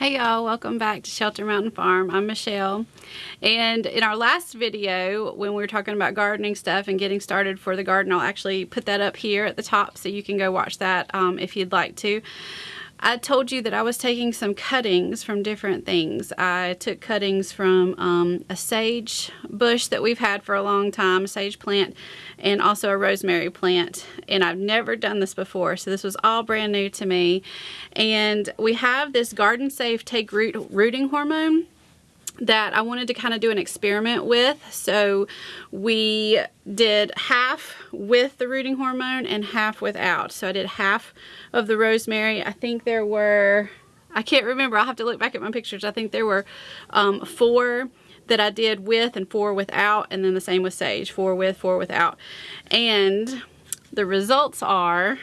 Hey y'all, welcome back to Shelter Mountain Farm. I'm Michelle. And in our last video, when we were talking about gardening stuff and getting started for the garden, I'll actually put that up here at the top so you can go watch that um, if you'd like to. I told you that I was taking some cuttings from different things. I took cuttings from um, a sage bush that we've had for a long time, a sage plant, and also a rosemary plant. And I've never done this before, so this was all brand new to me. And we have this Garden Safe Take Root Rooting Hormone that I wanted to kind of do an experiment with. So we did half with the rooting hormone and half without. So I did half of the rosemary. I think there were, I can't remember, I'll have to look back at my pictures. I think there were um, four that I did with and four without and then the same with sage, four with, four without. And the results are,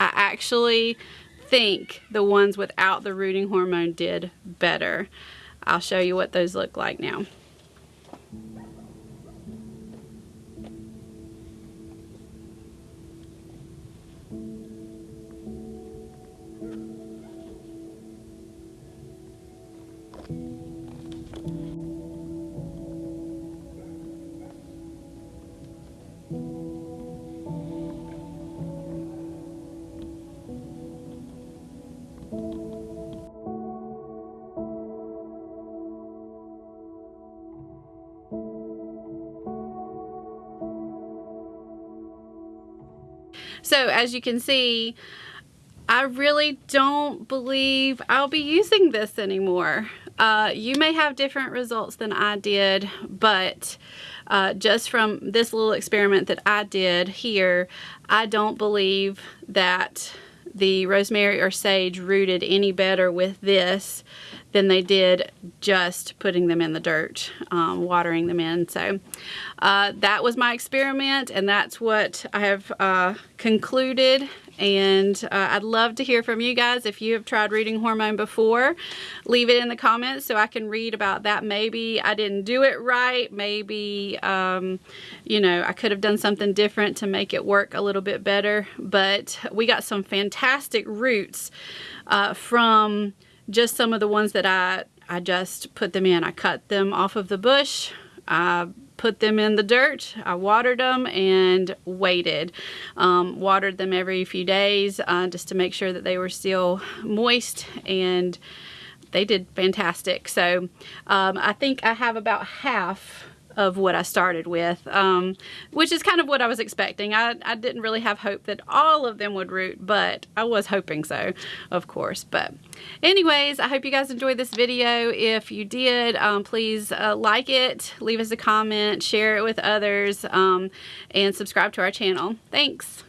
I actually think the ones without the rooting hormone did better. I'll show you what those look like now. So as you can see, I really don't believe I'll be using this anymore. Uh, you may have different results than I did, but uh, just from this little experiment that I did here, I don't believe that the rosemary or sage rooted any better with this than they did just putting them in the dirt, um, watering them in. So uh, that was my experiment and that's what I have uh, concluded. And uh, I'd love to hear from you guys. If you have tried rooting hormone before leave it in the comments so I can read about that. Maybe I didn't do it right. Maybe um, you know I could have done something different to make it work a little bit better. But we got some fantastic roots uh, from just some of the ones that I, I just put them in. I cut them off of the bush. I put them in the dirt. I watered them and waited. Um, watered them every few days uh, just to make sure that they were still moist and they did fantastic. So um, I think I have about half of what I started with, um, which is kind of what I was expecting. I, I didn't really have hope that all of them would root, but I was hoping so, of course. But anyways, I hope you guys enjoyed this video. If you did, um, please uh, like it, leave us a comment, share it with others, um, and subscribe to our channel. Thanks.